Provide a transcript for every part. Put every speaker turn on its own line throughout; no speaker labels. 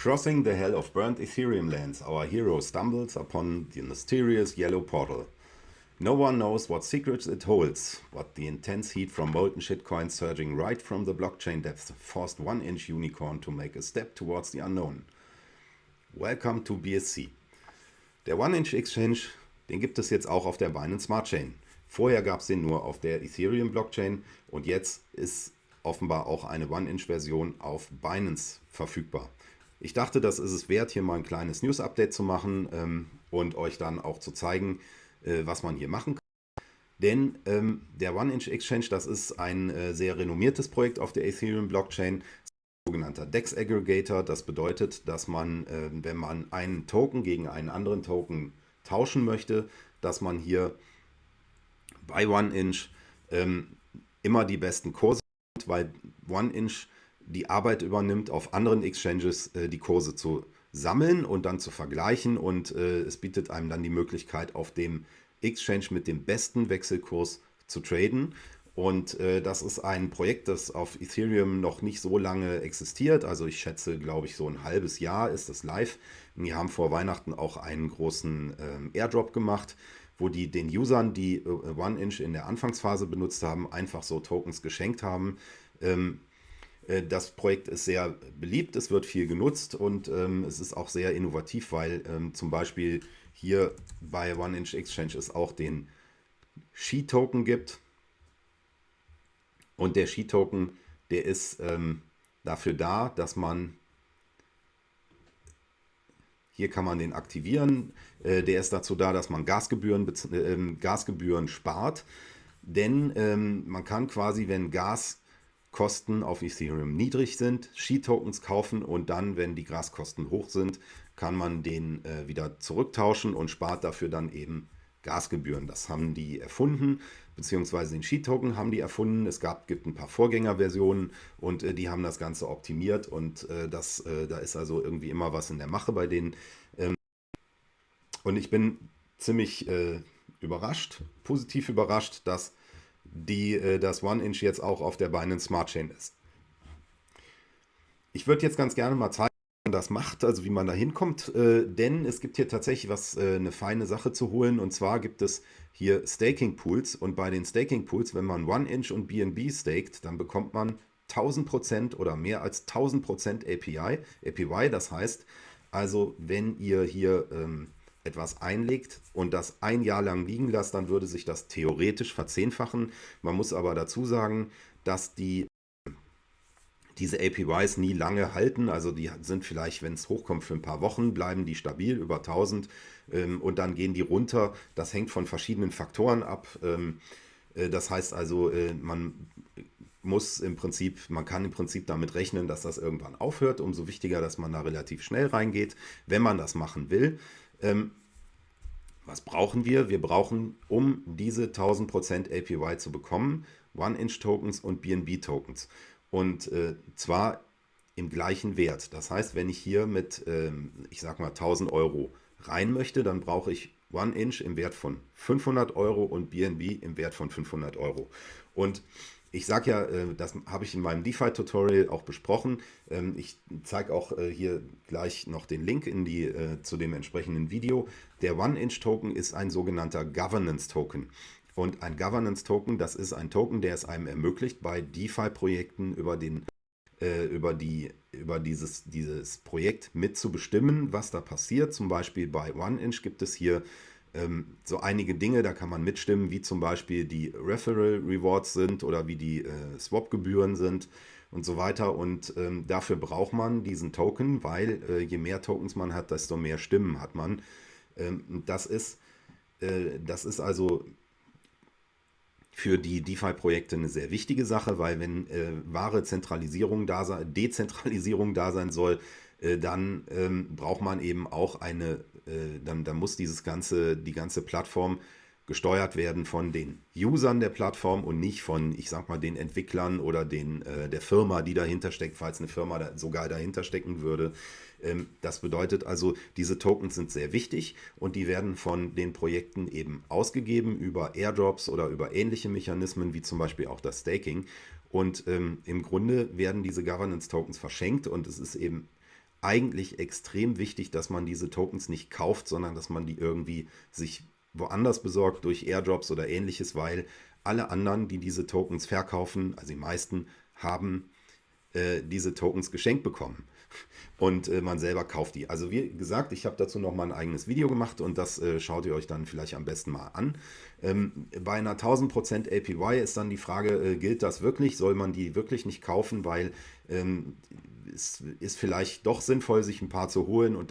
Crossing the hell of burnt Ethereum lands, our hero stumbles upon the mysterious yellow portal. No one knows what secrets it holds, but the intense heat from molten shitcoins surging right from the blockchain depths forced one-inch unicorn to make a step towards the unknown. Welcome to BSC. Der One-Inch Exchange, den gibt es jetzt auch auf der Binance Smart Chain. Vorher gab es den nur auf der Ethereum Blockchain und jetzt ist offenbar auch eine One-Inch-Version auf Binance verfügbar. Ich dachte, das ist es wert, hier mal ein kleines News-Update zu machen ähm, und euch dann auch zu zeigen, äh, was man hier machen kann. Denn ähm, der One-Inch-Exchange, das ist ein äh, sehr renommiertes Projekt auf der Ethereum-Blockchain, sogenannter DEX Aggregator. Das bedeutet, dass man, äh, wenn man einen Token gegen einen anderen Token tauschen möchte, dass man hier bei OneInch ähm, immer die besten Kurse hat, weil OneInch die Arbeit übernimmt, auf anderen Exchanges äh, die Kurse zu sammeln und dann zu vergleichen und äh, es bietet einem dann die Möglichkeit, auf dem Exchange mit dem besten Wechselkurs zu traden. Und äh, das ist ein Projekt, das auf Ethereum noch nicht so lange existiert. Also ich schätze, glaube ich, so ein halbes Jahr ist das live. Die haben vor Weihnachten auch einen großen ähm, Airdrop gemacht, wo die den Usern, die äh, OneInch in der Anfangsphase benutzt haben, einfach so Tokens geschenkt haben. Ähm, äh, das Projekt ist sehr beliebt, es wird viel genutzt und ähm, es ist auch sehr innovativ, weil ähm, zum Beispiel hier bei One Inch Exchange es auch den Ski-Token gibt. Und der Ski-Token, der ist ähm, dafür da, dass man, hier kann man den aktivieren, äh, der ist dazu da, dass man Gasgebühren, äh, Gasgebühren spart. Denn ähm, man kann quasi, wenn Gas Kosten auf Ethereum niedrig sind, Ski-Tokens kaufen und dann, wenn die Gaskosten hoch sind, kann man den äh, wieder zurücktauschen und spart dafür dann eben Gasgebühren. Das haben die erfunden, beziehungsweise den Ski-Token haben die erfunden. Es gab, gibt ein paar Vorgängerversionen und äh, die haben das Ganze optimiert und äh, das, äh, da ist also irgendwie immer was in der Mache bei denen. Ähm, und ich bin ziemlich äh, überrascht, positiv überrascht, dass die äh, das One-Inch jetzt auch auf der Binance Smart Chain ist. Ich würde jetzt ganz gerne mal zeigen, wie man das macht, also wie man da hinkommt, äh, denn es gibt hier tatsächlich was, äh, eine feine Sache zu holen. Und zwar gibt es hier Staking Pools. Und bei den Staking Pools, wenn man One-Inch und BNB staked, dann bekommt man 1000% oder mehr als 1000% API, APY, das heißt also, wenn ihr hier ähm, etwas einlegt und das ein Jahr lang liegen lasst, dann würde sich das theoretisch verzehnfachen. Man muss aber dazu sagen, dass die diese APYs nie lange halten, also die sind vielleicht, wenn es hochkommt, für ein paar Wochen, bleiben die stabil über 1000 ähm, und dann gehen die runter. Das hängt von verschiedenen Faktoren ab. Ähm, äh, das heißt also, äh, man muss im Prinzip, man kann im Prinzip damit rechnen, dass das irgendwann aufhört. Umso wichtiger, dass man da relativ schnell reingeht, wenn man das machen will. Ähm, was brauchen wir? Wir brauchen, um diese 1000% APY zu bekommen, One-Inch-Tokens und BNB-Tokens. Und äh, zwar im gleichen Wert. Das heißt, wenn ich hier mit, ähm, ich sag mal, 1000 Euro rein möchte, dann brauche ich One-Inch im Wert von 500 Euro und BNB im Wert von 500 Euro. Und ich sage ja, äh, das habe ich in meinem DeFi-Tutorial auch besprochen. Ähm, ich zeige auch äh, hier gleich noch den Link in die, äh, zu dem entsprechenden Video. Der One-Inch-Token ist ein sogenannter Governance-Token. Und ein Governance-Token, das ist ein Token, der es einem ermöglicht, bei DeFi-Projekten über, über, die, über dieses, dieses Projekt mitzubestimmen, was da passiert. Zum Beispiel bei One-Inch gibt es hier ähm, so einige Dinge, da kann man mitstimmen, wie zum Beispiel die Referral Rewards sind oder wie die äh, Swap-Gebühren sind und so weiter. Und ähm, dafür braucht man diesen Token, weil äh, je mehr Tokens man hat, desto mehr Stimmen hat man. Ähm, das, ist, äh, das ist also für die DeFi-Projekte eine sehr wichtige Sache, weil wenn äh, wahre Zentralisierung da sein, Dezentralisierung da sein soll, dann ähm, braucht man eben auch eine, äh, dann, dann muss dieses ganze, die ganze Plattform gesteuert werden von den Usern der Plattform und nicht von, ich sag mal, den Entwicklern oder den, äh, der Firma, die dahinter steckt, falls eine Firma da sogar dahinter stecken würde. Ähm, das bedeutet also, diese Tokens sind sehr wichtig und die werden von den Projekten eben ausgegeben über Airdrops oder über ähnliche Mechanismen, wie zum Beispiel auch das Staking. Und ähm, im Grunde werden diese Governance-Tokens verschenkt und es ist eben eigentlich extrem wichtig, dass man diese Tokens nicht kauft, sondern dass man die irgendwie sich woanders besorgt durch Airdrops oder ähnliches, weil alle anderen, die diese Tokens verkaufen, also die meisten, haben äh, diese Tokens geschenkt bekommen. Und äh, man selber kauft die. Also wie gesagt, ich habe dazu noch mal ein eigenes Video gemacht und das äh, schaut ihr euch dann vielleicht am besten mal an. Ähm, bei einer 1000% APY ist dann die Frage, äh, gilt das wirklich? Soll man die wirklich nicht kaufen? Weil ähm, es ist vielleicht doch sinnvoll, sich ein paar zu holen und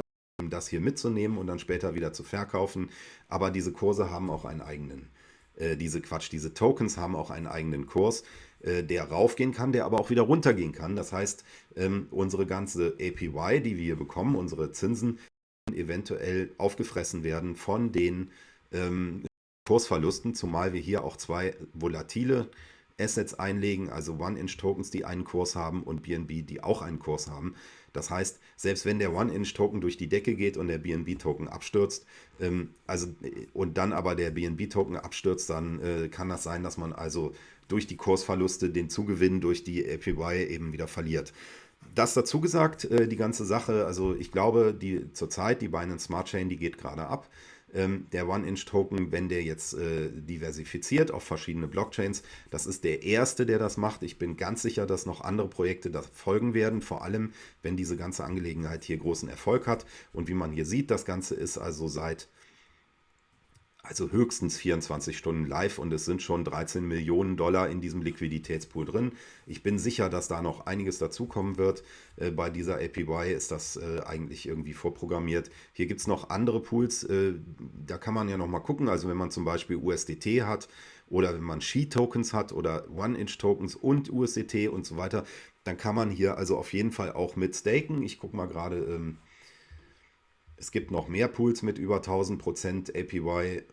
das hier mitzunehmen und dann später wieder zu verkaufen. Aber diese Kurse haben auch einen eigenen, äh, diese Quatsch, diese Tokens haben auch einen eigenen Kurs, äh, der raufgehen kann, der aber auch wieder runtergehen kann. Das heißt, ähm, unsere ganze APY, die wir hier bekommen, unsere Zinsen, eventuell aufgefressen werden von den ähm, Kursverlusten, zumal wir hier auch zwei volatile Assets einlegen, also One-Inch-Tokens, die einen Kurs haben und BNB, die auch einen Kurs haben. Das heißt, selbst wenn der One-Inch-Token durch die Decke geht und der BNB-Token abstürzt, ähm, also, und dann aber der BNB-Token abstürzt, dann äh, kann das sein, dass man also durch die Kursverluste den Zugewinn durch die APY eben wieder verliert. Das dazu gesagt, äh, die ganze Sache, also ich glaube, die zurzeit, die Binance Smart Chain, die geht gerade ab. Ähm, der One-Inch-Token, wenn der jetzt äh, diversifiziert auf verschiedene Blockchains. Das ist der erste, der das macht. Ich bin ganz sicher, dass noch andere Projekte das folgen werden, vor allem wenn diese ganze Angelegenheit hier großen Erfolg hat. Und wie man hier sieht, das Ganze ist also seit also höchstens 24 Stunden live und es sind schon 13 Millionen Dollar in diesem Liquiditätspool drin. Ich bin sicher, dass da noch einiges dazukommen wird. Äh, bei dieser APY ist das äh, eigentlich irgendwie vorprogrammiert. Hier gibt es noch andere Pools, äh, da kann man ja noch mal gucken. Also wenn man zum Beispiel USDT hat oder wenn man Shi-Tokens hat oder One-Inch-Tokens und USDT und so weiter, dann kann man hier also auf jeden Fall auch mit staken. Ich gucke mal gerade... Ähm, es gibt noch mehr Pools mit über 1000% APY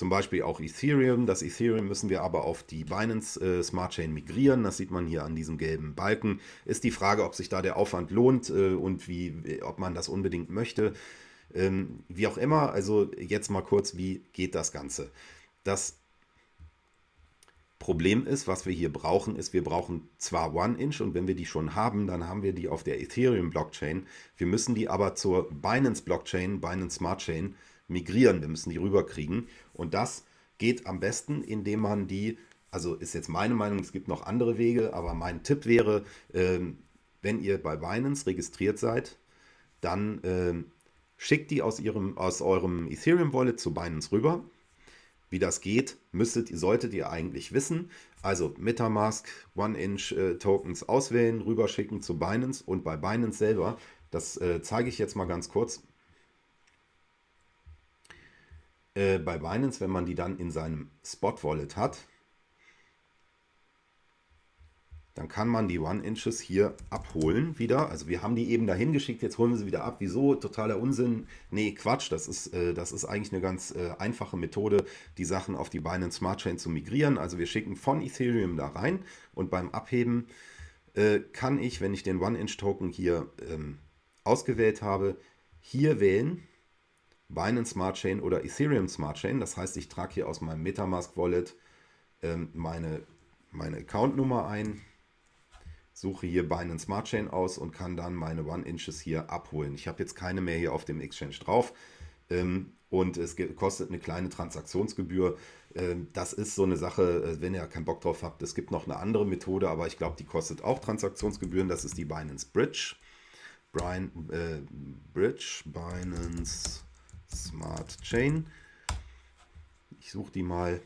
zum Beispiel auch Ethereum. Das Ethereum müssen wir aber auf die Binance äh, Smart Chain migrieren. Das sieht man hier an diesem gelben Balken. Ist die Frage, ob sich da der Aufwand lohnt äh, und wie, ob man das unbedingt möchte. Ähm, wie auch immer, also jetzt mal kurz, wie geht das Ganze? Das Problem ist, was wir hier brauchen, ist, wir brauchen zwar One-Inch und wenn wir die schon haben, dann haben wir die auf der Ethereum-Blockchain. Wir müssen die aber zur Binance-Blockchain, Binance Smart Chain, migrieren. Wir müssen die rüberkriegen. Und das geht am besten, indem man die, also ist jetzt meine Meinung, es gibt noch andere Wege, aber mein Tipp wäre, ähm, wenn ihr bei Binance registriert seid, dann ähm, schickt die aus, ihrem, aus eurem Ethereum-Wallet zu Binance rüber. Wie das geht, müsstet, solltet ihr eigentlich wissen. Also Metamask, One-Inch-Tokens äh, auswählen, rüberschicken zu Binance und bei Binance selber, das äh, zeige ich jetzt mal ganz kurz, äh, bei Binance, wenn man die dann in seinem Spot-Wallet hat, dann kann man die One-Inches hier abholen wieder. Also wir haben die eben dahin geschickt, jetzt holen wir sie wieder ab. Wieso? Totaler Unsinn. Nee, Quatsch, das ist, äh, das ist eigentlich eine ganz äh, einfache Methode, die Sachen auf die Binance Smart Chain zu migrieren. Also wir schicken von Ethereum da rein und beim Abheben äh, kann ich, wenn ich den One-Inch-Token hier ähm, ausgewählt habe, hier wählen Binance Smart Chain oder Ethereum Smart Chain. Das heißt, ich trage hier aus meinem Metamask Wallet ähm, meine, meine Accountnummer ein, suche hier Binance Smart Chain aus und kann dann meine One Inches hier abholen. Ich habe jetzt keine mehr hier auf dem Exchange drauf ähm, und es kostet eine kleine Transaktionsgebühr. Ähm, das ist so eine Sache, äh, wenn ihr keinen Bock drauf habt. Es gibt noch eine andere Methode, aber ich glaube, die kostet auch Transaktionsgebühren. Das ist die Binance Bridge. Brian, äh, Bridge, Binance Smart Chain. Ich suche die mal.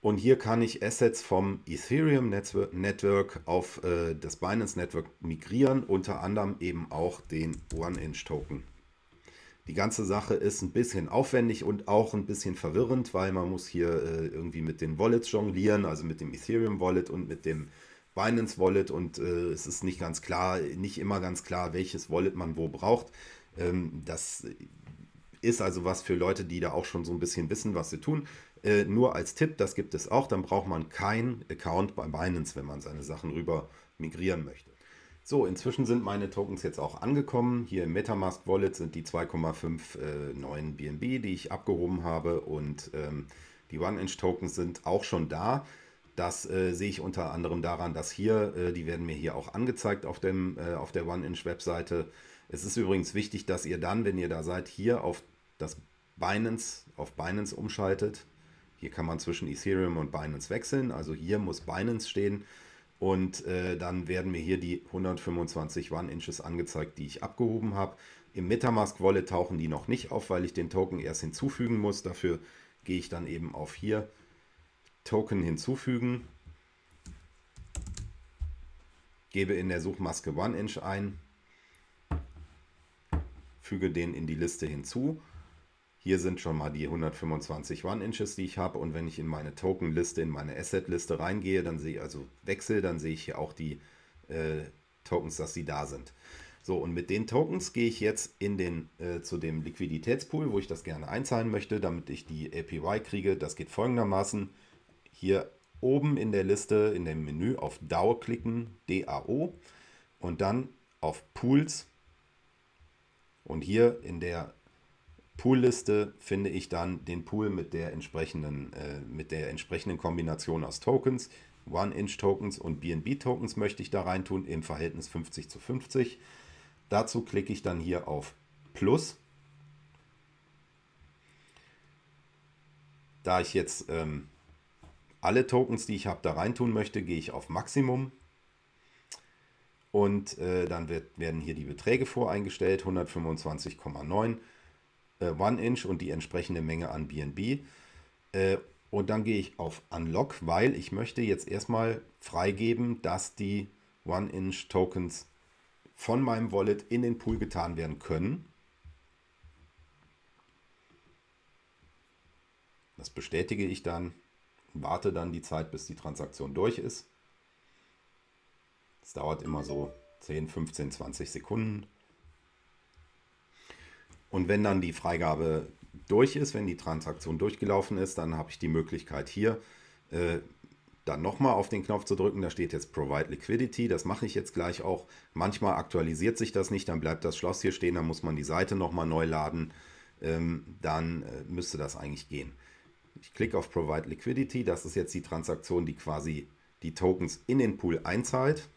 Und hier kann ich Assets vom Ethereum Network auf äh, das Binance Network migrieren, unter anderem eben auch den One-Inch-Token. Die ganze Sache ist ein bisschen aufwendig und auch ein bisschen verwirrend, weil man muss hier äh, irgendwie mit den Wallets jonglieren, also mit dem Ethereum Wallet und mit dem Binance Wallet und äh, es ist nicht ganz klar, nicht immer ganz klar, welches Wallet man wo braucht. Ähm, das ist also was für Leute, die da auch schon so ein bisschen wissen, was sie tun. Äh, nur als Tipp, das gibt es auch, dann braucht man keinen Account bei Binance, wenn man seine Sachen rüber migrieren möchte. So, inzwischen sind meine Tokens jetzt auch angekommen. Hier im Metamask Wallet sind die 2,59 äh, BNB, die ich abgehoben habe und ähm, die One-Inch Tokens sind auch schon da. Das äh, sehe ich unter anderem daran, dass hier, äh, die werden mir hier auch angezeigt auf, dem, äh, auf der OneInch-Webseite. Es ist übrigens wichtig, dass ihr dann, wenn ihr da seid, hier auf das Binance, auf Binance umschaltet. Hier kann man zwischen Ethereum und Binance wechseln. Also hier muss Binance stehen. Und äh, dann werden mir hier die 125 One-Inches angezeigt, die ich abgehoben habe. Im Metamask Wallet tauchen die noch nicht auf, weil ich den Token erst hinzufügen muss. Dafür gehe ich dann eben auf hier Token hinzufügen, gebe in der Suchmaske OneInch ein, füge den in die Liste hinzu. Hier sind schon mal die 125 One-Inches, die ich habe. Und wenn ich in meine Token-Liste, in meine Asset-Liste reingehe, dann sehe ich also Wechsel, dann sehe ich hier auch die äh, Tokens, dass sie da sind. So, und mit den Tokens gehe ich jetzt in den, äh, zu dem Liquiditätspool, wo ich das gerne einzahlen möchte, damit ich die APY kriege. Das geht folgendermaßen hier oben in der Liste, in dem Menü auf DAO klicken, DAO und dann auf Pools. Und hier in der Poolliste finde ich dann den Pool mit der entsprechenden, äh, mit der entsprechenden Kombination aus Tokens. One-Inch-Tokens und BNB-Tokens möchte ich da reintun im Verhältnis 50 zu 50. Dazu klicke ich dann hier auf Plus. Da ich jetzt ähm, alle Tokens, die ich habe, da reintun möchte, gehe ich auf Maximum. Und äh, dann wird, werden hier die Beträge voreingestellt, 125,9 äh, One Inch und die entsprechende Menge an BNB. Äh, und dann gehe ich auf Unlock, weil ich möchte jetzt erstmal freigeben, dass die One Inch Tokens von meinem Wallet in den Pool getan werden können. Das bestätige ich dann warte dann die Zeit, bis die Transaktion durch ist. Es dauert immer so 10, 15, 20 Sekunden. Und wenn dann die Freigabe durch ist, wenn die Transaktion durchgelaufen ist, dann habe ich die Möglichkeit hier äh, dann nochmal auf den Knopf zu drücken. Da steht jetzt Provide Liquidity. Das mache ich jetzt gleich auch. Manchmal aktualisiert sich das nicht, dann bleibt das Schloss hier stehen, dann muss man die Seite nochmal neu laden. Ähm, dann äh, müsste das eigentlich gehen. Ich klicke auf Provide Liquidity. Das ist jetzt die Transaktion, die quasi die Tokens in den Pool einzahlt.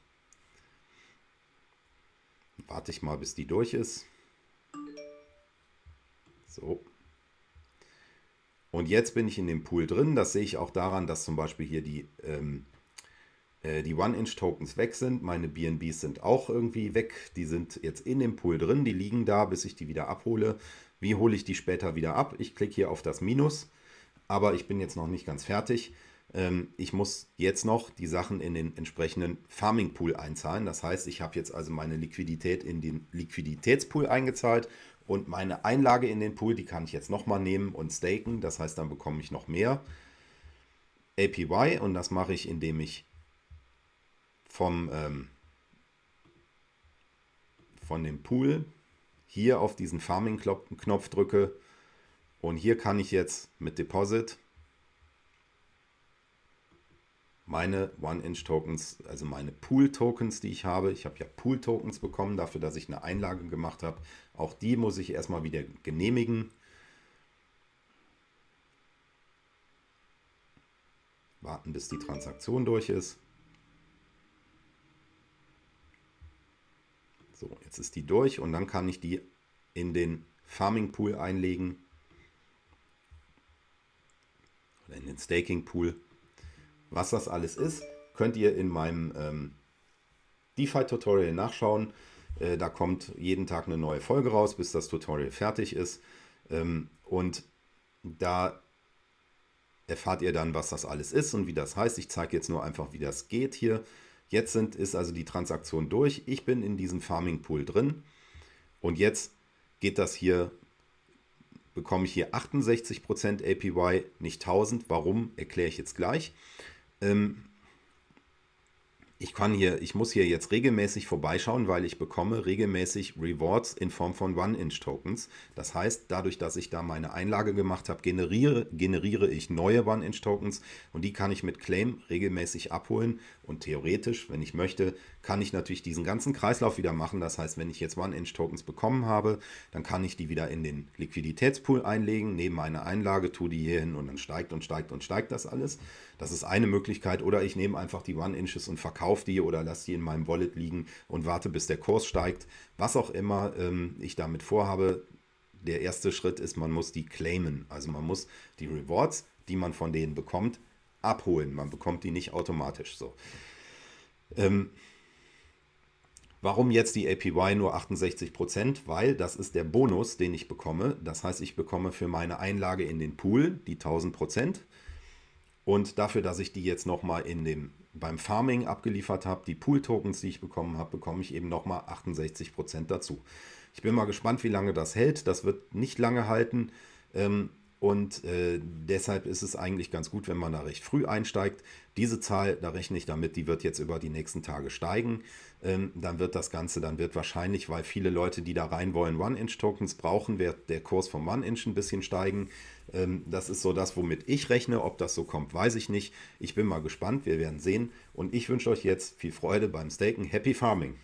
Warte ich mal, bis die durch ist. So. Und jetzt bin ich in dem Pool drin. Das sehe ich auch daran, dass zum Beispiel hier die, ähm, äh, die One-Inch-Tokens weg sind. Meine BNBs sind auch irgendwie weg. Die sind jetzt in dem Pool drin. Die liegen da, bis ich die wieder abhole. Wie hole ich die später wieder ab? Ich klicke hier auf das Minus aber ich bin jetzt noch nicht ganz fertig. Ähm, ich muss jetzt noch die Sachen in den entsprechenden Farming Pool einzahlen. Das heißt, ich habe jetzt also meine Liquidität in den Liquiditätspool eingezahlt und meine Einlage in den Pool, die kann ich jetzt nochmal nehmen und staken. Das heißt, dann bekomme ich noch mehr APY und das mache ich, indem ich vom, ähm, von dem Pool hier auf diesen Farming-Knopf drücke und hier kann ich jetzt mit Deposit meine One-Inch-Tokens, also meine Pool-Tokens, die ich habe. Ich habe ja Pool-Tokens bekommen dafür, dass ich eine Einlage gemacht habe. Auch die muss ich erstmal wieder genehmigen. Warten, bis die Transaktion durch ist. So, jetzt ist die durch und dann kann ich die in den Farming Pool einlegen oder in den Staking Pool. Was das alles ist, könnt ihr in meinem ähm, DeFi-Tutorial nachschauen. Äh, da kommt jeden Tag eine neue Folge raus, bis das Tutorial fertig ist. Ähm, und da erfahrt ihr dann, was das alles ist und wie das heißt. Ich zeige jetzt nur einfach, wie das geht hier. Jetzt sind, ist also die Transaktion durch. Ich bin in diesem Farming Pool drin und jetzt geht das hier bekomme ich hier 68% APY, nicht 1000. Warum, erkläre ich jetzt gleich. Ähm, ich kann hier, ich muss hier jetzt regelmäßig vorbeischauen, weil ich bekomme regelmäßig Rewards in Form von One-Inch-Tokens. Das heißt, dadurch, dass ich da meine Einlage gemacht habe, generiere, generiere ich neue One-Inch-Tokens und die kann ich mit Claim regelmäßig abholen. Und theoretisch, wenn ich möchte, kann ich natürlich diesen ganzen Kreislauf wieder machen. Das heißt, wenn ich jetzt One-Inch-Tokens bekommen habe, dann kann ich die wieder in den Liquiditätspool einlegen, neben meine Einlage, tue die hier hin und dann steigt und steigt und steigt das alles. Das ist eine Möglichkeit. Oder ich nehme einfach die One-Inches und verkaufe die oder lasse die in meinem Wallet liegen und warte, bis der Kurs steigt. Was auch immer ähm, ich damit vorhabe, der erste Schritt ist, man muss die claimen. Also man muss die Rewards, die man von denen bekommt, abholen. Man bekommt die nicht automatisch so. Ähm, warum jetzt die APY nur 68%? Weil das ist der Bonus, den ich bekomme. Das heißt, ich bekomme für meine Einlage in den Pool die 1000%. Und dafür, dass ich die jetzt nochmal beim Farming abgeliefert habe, die Pool-Tokens, die ich bekommen habe, bekomme ich eben nochmal 68% dazu. Ich bin mal gespannt, wie lange das hält. Das wird nicht lange halten. Ähm, und äh, deshalb ist es eigentlich ganz gut, wenn man da recht früh einsteigt. Diese Zahl, da rechne ich damit, die wird jetzt über die nächsten Tage steigen. Ähm, dann wird das Ganze, dann wird wahrscheinlich, weil viele Leute, die da rein wollen, One-Inch-Tokens brauchen, wird der Kurs vom One-Inch ein bisschen steigen. Ähm, das ist so das, womit ich rechne. Ob das so kommt, weiß ich nicht. Ich bin mal gespannt, wir werden sehen. Und ich wünsche euch jetzt viel Freude beim Staken. Happy Farming!